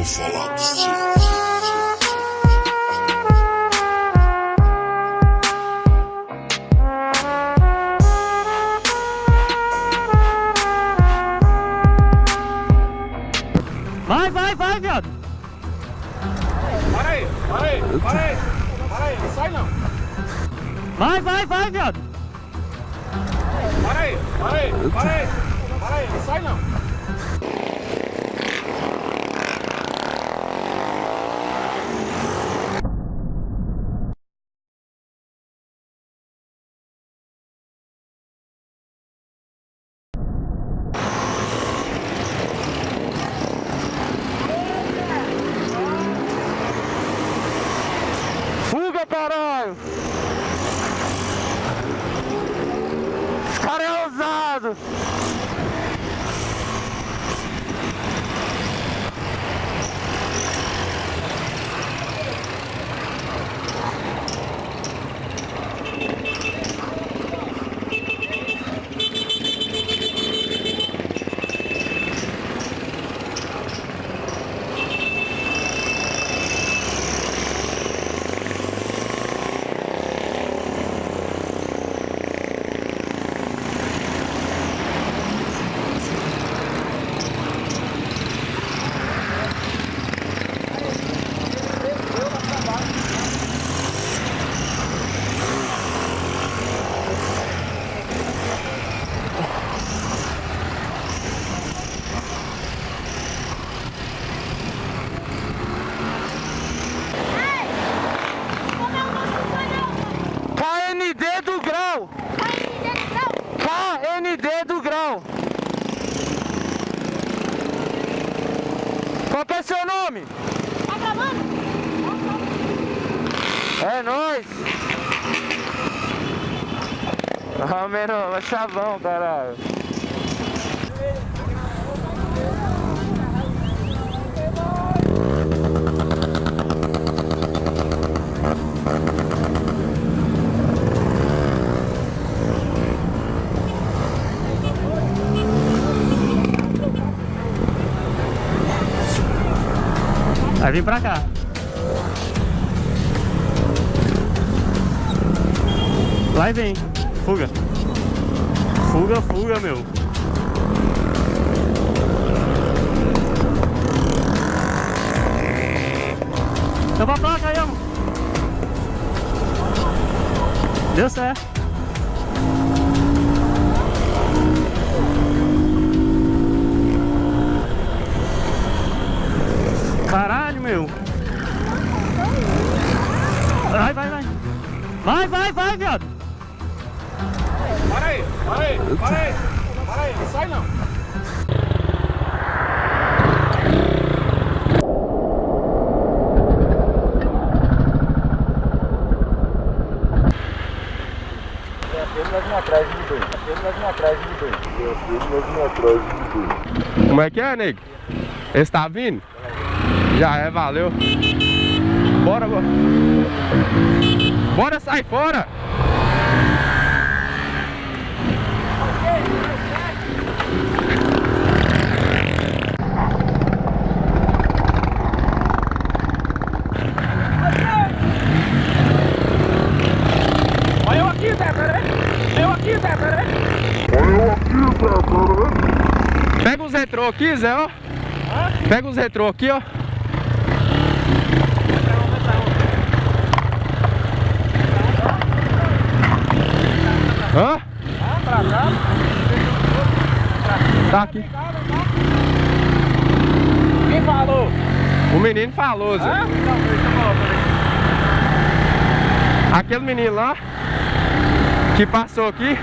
No Falados G. Vai, vai, vai, viado. Para aí, para aí, para aí. Para aí, não sai não. Vai, vai, vai, viado. Para aí, para aí, para aí. Para aí, não sai não. É seu nome? Tá gravando? É nóis. Ah, menor, é chavão, caralho. Vai vir pra cá. Vai vem. Fuga. Fuga, fuga, meu. Tampa a placa aí, amor. Deu certo. Vai, vai, viado. Para aí, para aí, para aí. Para aí, não sai não. Como é que é, nego? Esse tá vindo? Já é, valeu. Bora, bora. Bora, sai fora! Olha eu aqui, Zé, pera aí. Eu aqui, Zé, pera aí. Pega os retrô aqui, Zé, ó. Pega os retrô aqui, ó. Hã? Ah, pra cá. Tá aqui. Quem falou? O menino falou, Zé. Hã? Não. Aquele menino lá que passou aqui.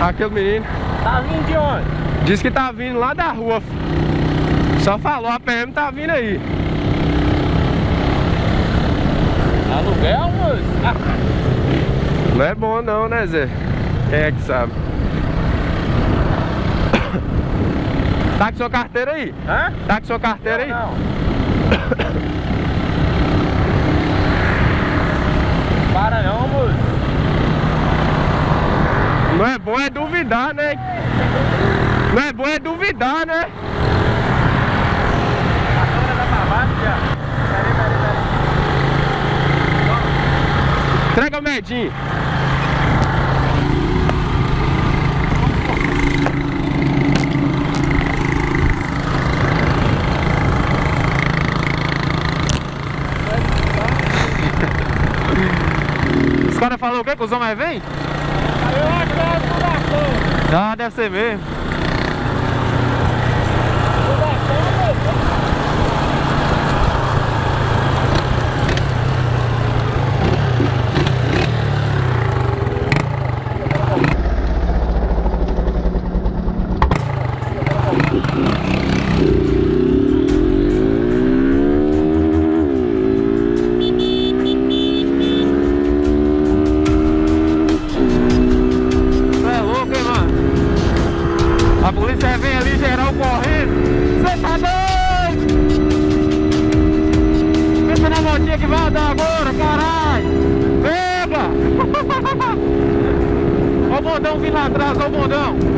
Aquele menino Tá vindo de onde? disse que tá vindo lá da rua. Só falou, a PM tá vindo aí. Não é bom não, né, Zé? Quem é que sabe? Tá com sua carteira aí? Hã? Tá com sua carteira não, aí? Não. Para não, moço. Não é bom é duvidar, né? Não é bom é duvidar, né? Entrega o medinho. O quê? Que os homens vêm? Eu acho que é fundação. Ah, deve ser mesmo. Lá atrás, olha o bondão.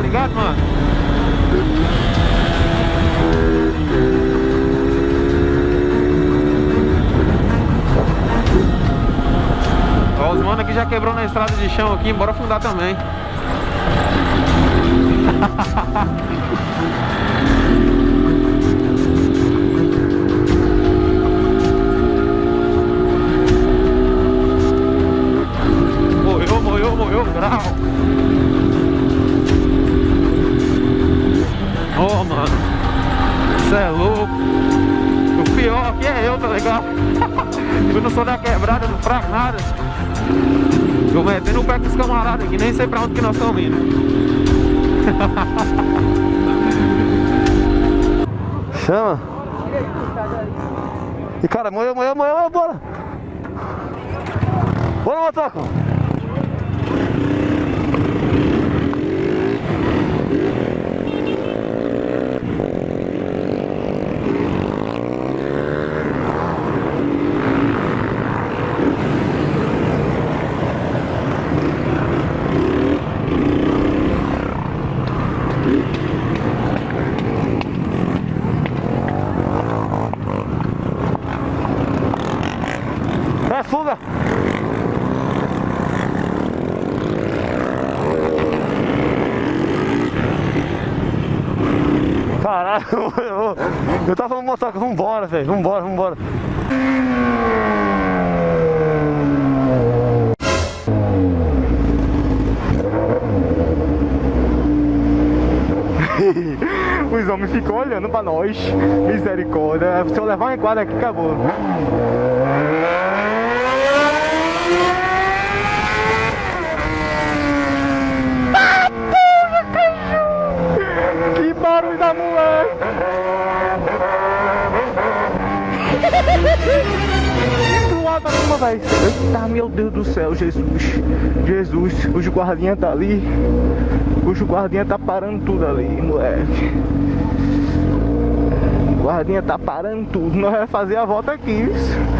Ligado, mano? Ó, os mano aqui já quebrou na estrada de chão aqui, bora fundar também. Tô metendo o pé com os camaradas aqui, nem sei pra onde que nós estamos indo. Chama. E cara, moeu, moeu, moeu, bora. Bora, motoca. Fuga. Caralho, eu tava falando motoca, vambora, velho, vambora, vambora. Os homens ficam olhando pra nós. Misericórdia. Se eu levar uma enquadra aqui, acabou. Que barulho da moleque! Velho. Eita, meu Deus do céu, Jesus. Jesus, os guardinha tá ali. Os guardinha tá parando tudo ali, moleque. O guardinha tá parando tudo. Nós vamos fazer a volta aqui, isso.